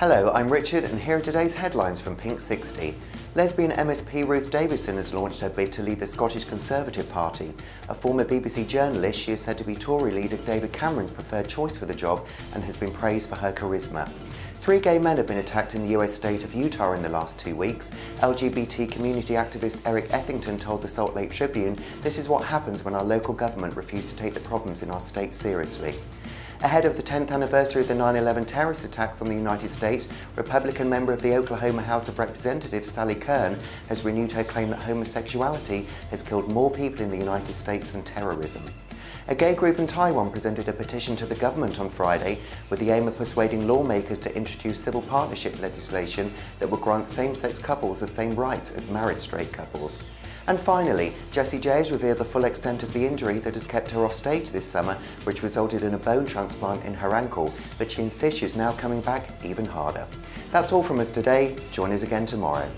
Hello, I'm Richard and here are today's headlines from Pink 60. Lesbian MSP Ruth Davidson has launched her bid to lead the Scottish Conservative Party. A former BBC journalist, she is said to be Tory leader David Cameron's preferred choice for the job and has been praised for her charisma. Three gay men have been attacked in the US state of Utah in the last two weeks. LGBT community activist Eric Ethington told the Salt Lake Tribune, this is what happens when our local government refuses to take the problems in our state seriously. Ahead of the 10th anniversary of the 9-11 terrorist attacks on the United States, Republican member of the Oklahoma House of Representatives Sally Kern has renewed her claim that homosexuality has killed more people in the United States than terrorism. A gay group in Taiwan presented a petition to the government on Friday with the aim of persuading lawmakers to introduce civil partnership legislation that will grant same-sex couples the same rights as married straight couples. And finally, Jessie J has revealed the full extent of the injury that has kept her off stage this summer, which resulted in a bone transplant in her ankle, but she insists she's now coming back even harder. That's all from us today. Join us again tomorrow.